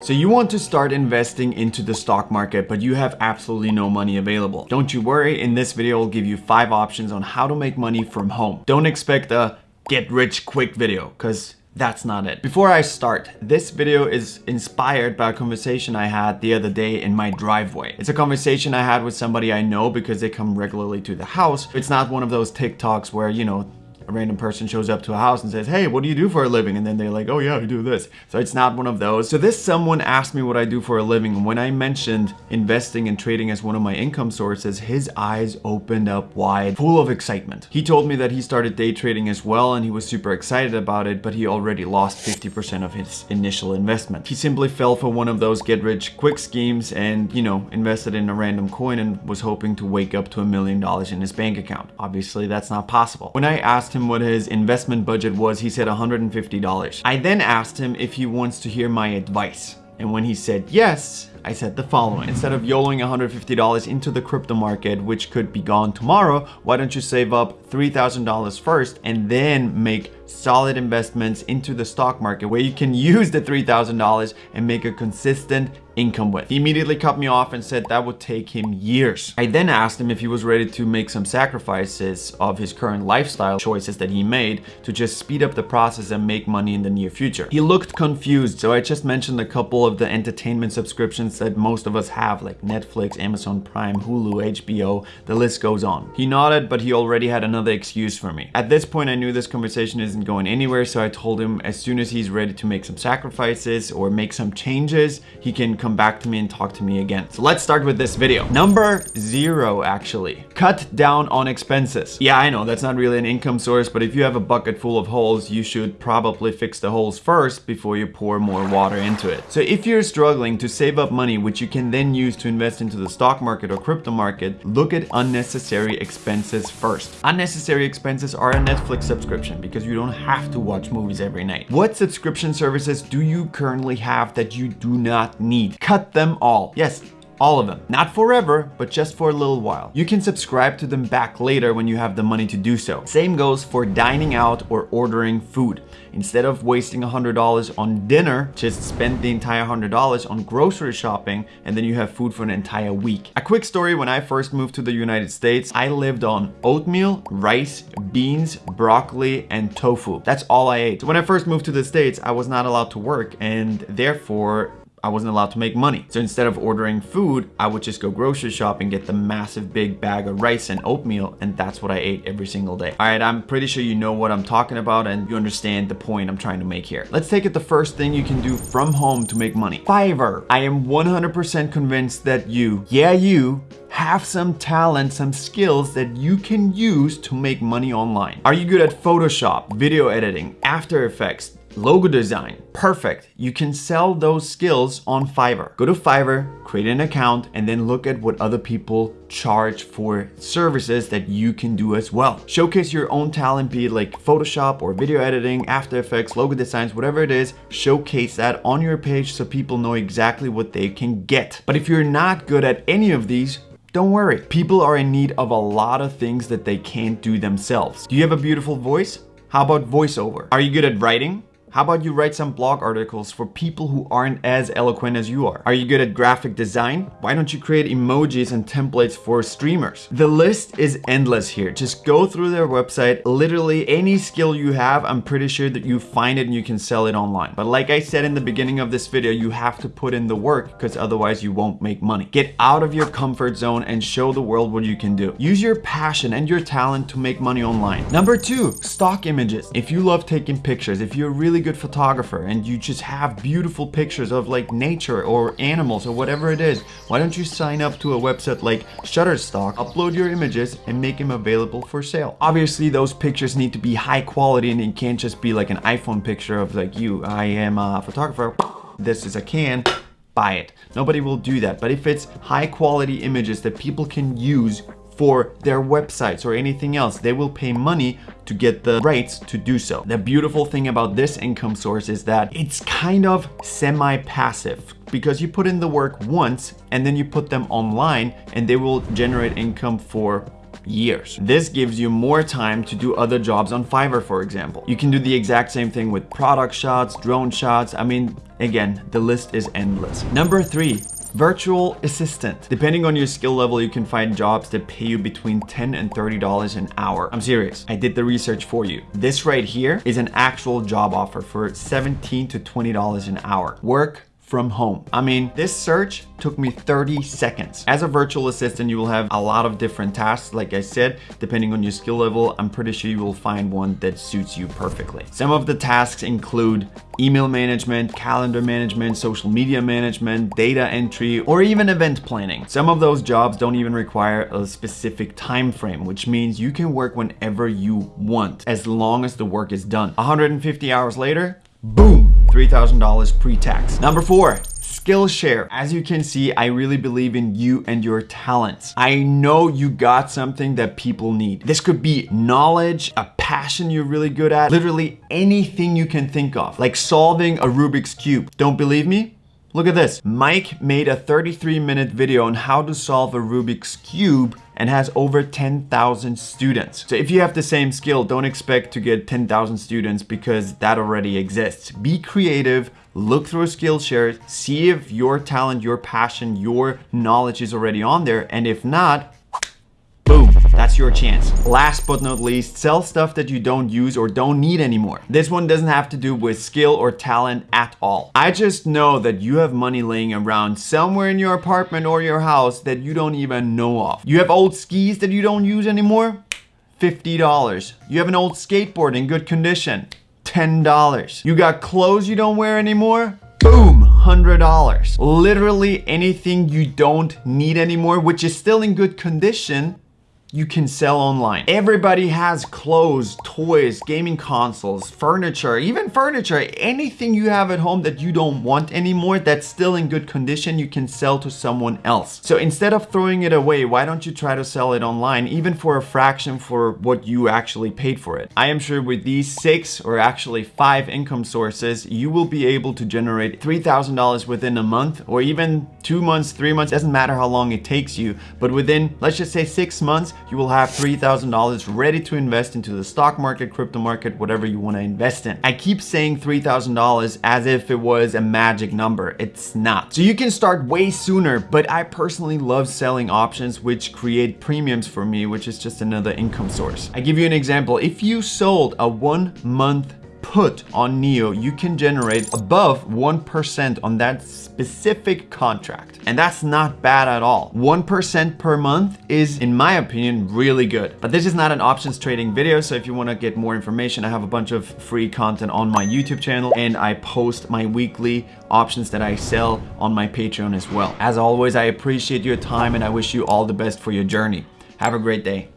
So you want to start investing into the stock market, but you have absolutely no money available. Don't you worry, in this video I'll give you five options on how to make money from home. Don't expect a get rich quick video, because that's not it. Before I start, this video is inspired by a conversation I had the other day in my driveway. It's a conversation I had with somebody I know because they come regularly to the house. It's not one of those TikToks where, you know, a random person shows up to a house and says, hey, what do you do for a living? And then they're like, oh yeah, I do this. So it's not one of those. So this someone asked me what I do for a living. And when I mentioned investing and trading as one of my income sources, his eyes opened up wide, full of excitement. He told me that he started day trading as well and he was super excited about it, but he already lost 50% of his initial investment. He simply fell for one of those get rich quick schemes and, you know, invested in a random coin and was hoping to wake up to a million dollars in his bank account. Obviously, that's not possible. When I asked him him what his investment budget was, he said $150. I then asked him if he wants to hear my advice. And when he said yes, I said the following. Instead of YOLOing $150 into the crypto market, which could be gone tomorrow, why don't you save up $3,000 first and then make solid investments into the stock market where you can use the $3,000 and make a consistent income with. He immediately cut me off and said that would take him years. I then asked him if he was ready to make some sacrifices of his current lifestyle choices that he made to just speed up the process and make money in the near future. He looked confused, so I just mentioned a couple of the entertainment subscriptions that most of us have like Netflix, Amazon Prime, Hulu, HBO, the list goes on. He nodded, but he already had another excuse for me. At this point, I knew this conversation isn't going anywhere, so I told him as soon as he's ready to make some sacrifices or make some changes, he can come back to me and talk to me again. So let's start with this video. Number zero, actually. Cut down on expenses. Yeah, I know that's not really an income source, but if you have a bucket full of holes, you should probably fix the holes first before you pour more water into it. So if you're struggling to save up money, which you can then use to invest into the stock market or crypto market, look at unnecessary expenses first. Unnecessary expenses are a Netflix subscription because you don't have to watch movies every night. What subscription services do you currently have that you do not need? Cut them all. Yes, all of them. Not forever, but just for a little while. You can subscribe to them back later when you have the money to do so. Same goes for dining out or ordering food. Instead of wasting $100 on dinner, just spend the entire $100 on grocery shopping and then you have food for an entire week. A quick story, when I first moved to the United States, I lived on oatmeal, rice, beans, broccoli, and tofu. That's all I ate. So when I first moved to the States, I was not allowed to work and therefore I wasn't allowed to make money. So instead of ordering food, I would just go grocery shopping, and get the massive big bag of rice and oatmeal, and that's what I ate every single day. All right, I'm pretty sure you know what I'm talking about and you understand the point I'm trying to make here. Let's take it the first thing you can do from home to make money. Fiverr. I am 100% convinced that you, yeah you, have some talent, some skills that you can use to make money online. Are you good at Photoshop, video editing, After Effects, logo design, perfect. You can sell those skills on Fiverr. Go to Fiverr, create an account, and then look at what other people charge for services that you can do as well. Showcase your own talent, be it like Photoshop or video editing, After Effects, logo designs, whatever it is, showcase that on your page so people know exactly what they can get. But if you're not good at any of these, don't worry. People are in need of a lot of things that they can't do themselves. Do you have a beautiful voice? How about voiceover? Are you good at writing? How about you write some blog articles for people who aren't as eloquent as you are? Are you good at graphic design? Why don't you create emojis and templates for streamers? The list is endless here. Just go through their website. Literally any skill you have, I'm pretty sure that you find it and you can sell it online. But like I said in the beginning of this video, you have to put in the work because otherwise you won't make money. Get out of your comfort zone and show the world what you can do. Use your passion and your talent to make money online. Number two, stock images. If you love taking pictures, if you're really really good photographer and you just have beautiful pictures of like nature or animals or whatever it is, why don't you sign up to a website like Shutterstock, upload your images and make them available for sale. Obviously those pictures need to be high quality and it can't just be like an iPhone picture of like you, I am a photographer, this is a can, buy it. Nobody will do that. But if it's high quality images that people can use for their websites or anything else. They will pay money to get the rights to do so. The beautiful thing about this income source is that it's kind of semi-passive because you put in the work once and then you put them online and they will generate income for years. This gives you more time to do other jobs on Fiverr, for example. You can do the exact same thing with product shots, drone shots. I mean, again, the list is endless. Number three, Virtual assistant. Depending on your skill level, you can find jobs that pay you between 10 and $30 an hour. I'm serious. I did the research for you. This right here is an actual job offer for 17 to $20 an hour. Work from home. I mean, this search took me 30 seconds. As a virtual assistant, you will have a lot of different tasks. Like I said, depending on your skill level, I'm pretty sure you will find one that suits you perfectly. Some of the tasks include email management, calendar management, social media management, data entry, or even event planning. Some of those jobs don't even require a specific time frame, which means you can work whenever you want, as long as the work is done. 150 hours later, boom, $3,000 pre-tax. Number four, Skillshare. As you can see, I really believe in you and your talents. I know you got something that people need. This could be knowledge, a passion you're really good at, literally anything you can think of, like solving a Rubik's Cube. Don't believe me? Look at this. Mike made a 33 minute video on how to solve a Rubik's Cube and has over 10,000 students. So if you have the same skill, don't expect to get 10,000 students because that already exists. Be creative, look through Skillshare, see if your talent, your passion, your knowledge is already on there. And if not, that's your chance. Last but not least, sell stuff that you don't use or don't need anymore. This one doesn't have to do with skill or talent at all. I just know that you have money laying around somewhere in your apartment or your house that you don't even know of. You have old skis that you don't use anymore? $50. You have an old skateboard in good condition? $10. You got clothes you don't wear anymore? Boom, $100. Literally anything you don't need anymore, which is still in good condition, you can sell online. Everybody has clothes, toys, gaming consoles, furniture, even furniture, anything you have at home that you don't want anymore that's still in good condition, you can sell to someone else. So instead of throwing it away, why don't you try to sell it online, even for a fraction for what you actually paid for it? I am sure with these six or actually five income sources, you will be able to generate $3,000 within a month or even two months, three months, doesn't matter how long it takes you, but within, let's just say six months, you will have $3,000 ready to invest into the stock market, crypto market, whatever you want to invest in. I keep saying $3,000 as if it was a magic number. It's not. So you can start way sooner, but I personally love selling options which create premiums for me, which is just another income source. I give you an example. If you sold a one month put on NIO, you can generate above 1% on that specific contract. And that's not bad at all. 1% per month is, in my opinion, really good. But this is not an options trading video, so if you wanna get more information, I have a bunch of free content on my YouTube channel and I post my weekly options that I sell on my Patreon as well. As always, I appreciate your time and I wish you all the best for your journey. Have a great day.